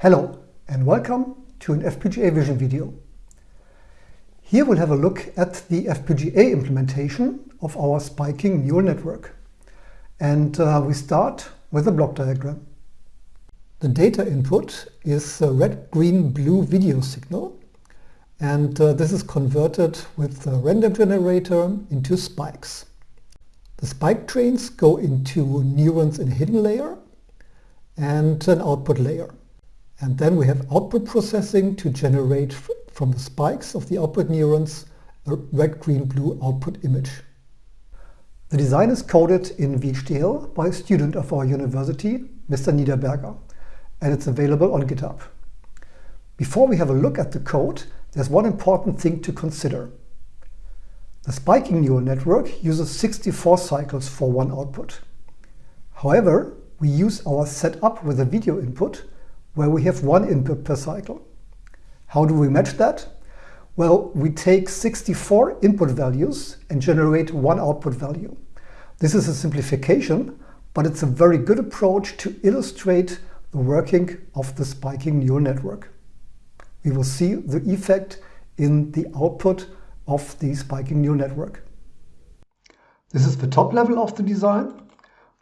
Hello and welcome to an FPGA Vision video. Here we'll have a look at the FPGA implementation of our spiking neural network. And uh, we start with a block diagram. The data input is a red, green, blue video signal and uh, this is converted with the random generator into spikes. The spike trains go into neurons in a hidden layer and an output layer. And then we have output processing to generate from the spikes of the output neurons a red, green, blue output image. The design is coded in VHDL by a student of our university, Mr. Niederberger, and it's available on GitHub. Before we have a look at the code, there's one important thing to consider. The spiking neural network uses 64 cycles for one output. However, we use our setup with a video input where we have one input per cycle. How do we match that? Well, we take 64 input values and generate one output value. This is a simplification, but it's a very good approach to illustrate the working of the spiking neural network. We will see the effect in the output of the spiking neural network. This is the top level of the design.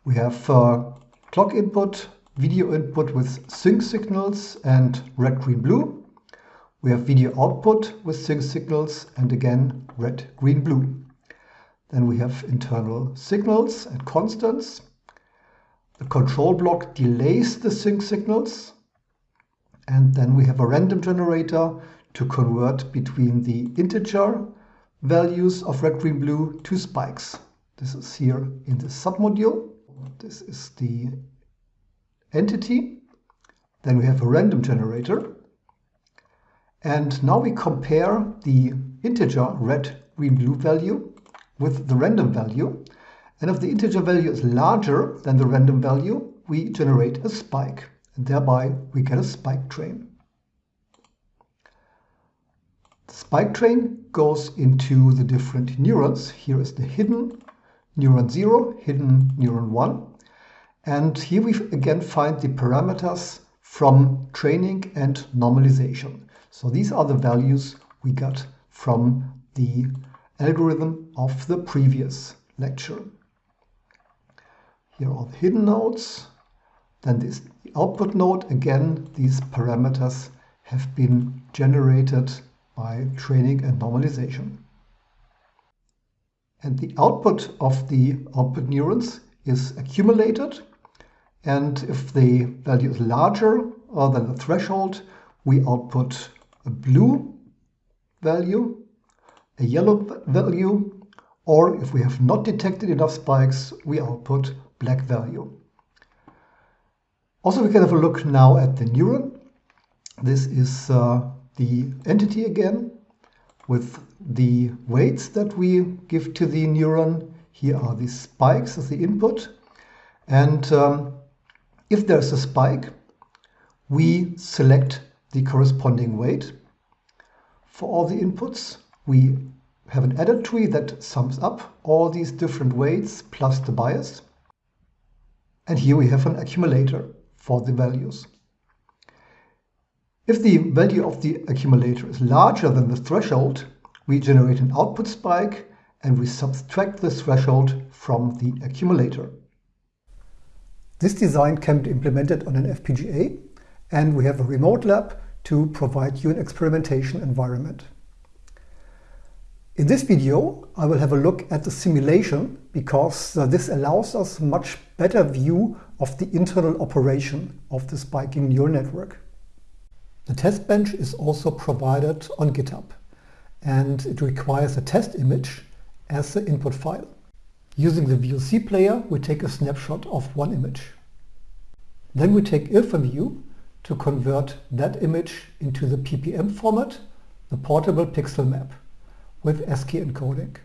We have uh, clock input, video input with sync signals and red, green, blue. We have video output with sync signals and again red, green, blue. Then we have internal signals and constants. The control block delays the sync signals. And then we have a random generator to convert between the integer values of red, green, blue to spikes. This is here in the submodule. This is the entity. Then we have a random generator. And now we compare the integer red, green, blue value with the random value. And if the integer value is larger than the random value, we generate a spike. And thereby we get a spike train. The spike train goes into the different neurons. Here is the hidden neuron 0, hidden neuron 1. And here we again find the parameters from training and normalization. So these are the values we got from the algorithm of the previous lecture. Here are the hidden nodes. Then this output node. Again, these parameters have been generated by training and normalization. And the output of the output neurons is accumulated and if the value is larger than the threshold, we output a blue value, a yellow value, or if we have not detected enough spikes, we output black value. Also, we can have a look now at the neuron. This is uh, the entity again with the weights that we give to the neuron. Here are the spikes as the input. And um, if there's a spike, we select the corresponding weight. For all the inputs, we have an adder tree that sums up all these different weights plus the bias. And here we have an accumulator for the values. If the value of the accumulator is larger than the threshold, we generate an output spike and we subtract the threshold from the accumulator. This design can be implemented on an FPGA and we have a remote lab to provide you an experimentation environment. In this video, I will have a look at the simulation because uh, this allows us much better view of the internal operation of the spiking neural network. The test bench is also provided on GitHub and it requires a test image as the input file. Using the VLC player, we take a snapshot of one image. Then we take IrfanView to convert that image into the PPM format, the portable pixel map, with ASCII encoding.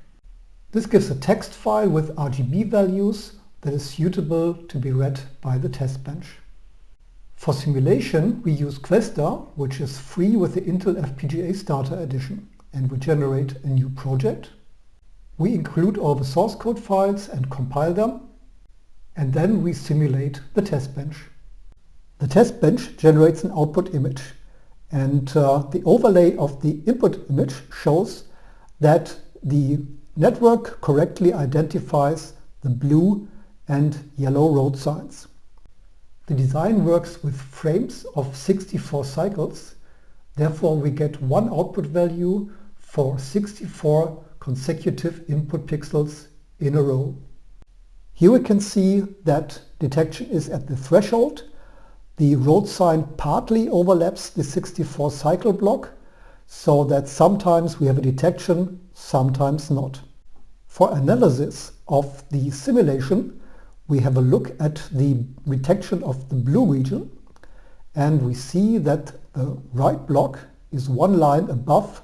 This gives a text file with RGB values that is suitable to be read by the test bench. For simulation, we use Questa, which is free with the Intel FPGA Starter Edition, and we generate a new project we include all the source code files and compile them, and then we simulate the test bench. The test bench generates an output image and uh, the overlay of the input image shows that the network correctly identifies the blue and yellow road signs. The design works with frames of 64 cycles, therefore we get one output value for 64 consecutive input pixels in a row. Here we can see that detection is at the threshold. The road sign partly overlaps the 64 cycle block so that sometimes we have a detection, sometimes not. For analysis of the simulation, we have a look at the detection of the blue region and we see that the right block is one line above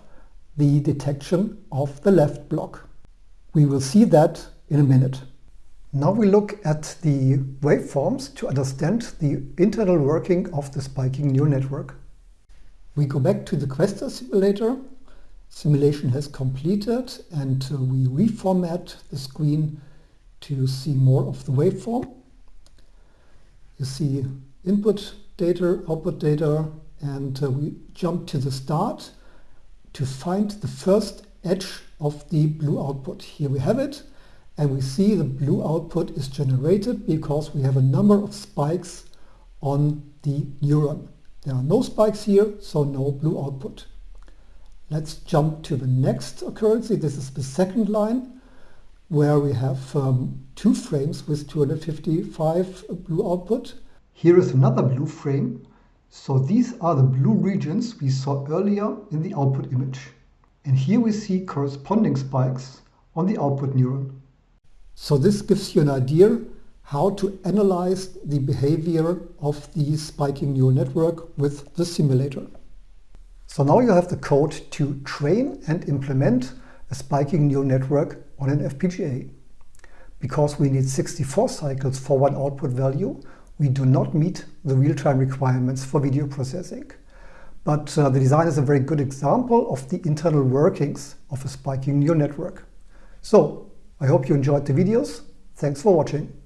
the detection of the left block. We will see that in a minute. Now we look at the waveforms to understand the internal working of the spiking neural network. We go back to the Questa simulator. Simulation has completed and uh, we reformat the screen to see more of the waveform. You see input data, output data, and uh, we jump to the start to find the first edge of the blue output. Here we have it and we see the blue output is generated because we have a number of spikes on the neuron. There are no spikes here, so no blue output. Let's jump to the next occurrence. This is the second line where we have um, two frames with 255 blue output. Here is another blue frame. So these are the blue regions we saw earlier in the output image. And here we see corresponding spikes on the output neuron. So this gives you an idea how to analyze the behavior of the spiking neural network with the simulator. So now you have the code to train and implement a spiking neural network on an FPGA. Because we need 64 cycles for one output value, we do not meet the real-time requirements for video processing. But uh, the design is a very good example of the internal workings of a spiking neural network. So I hope you enjoyed the videos. Thanks for watching.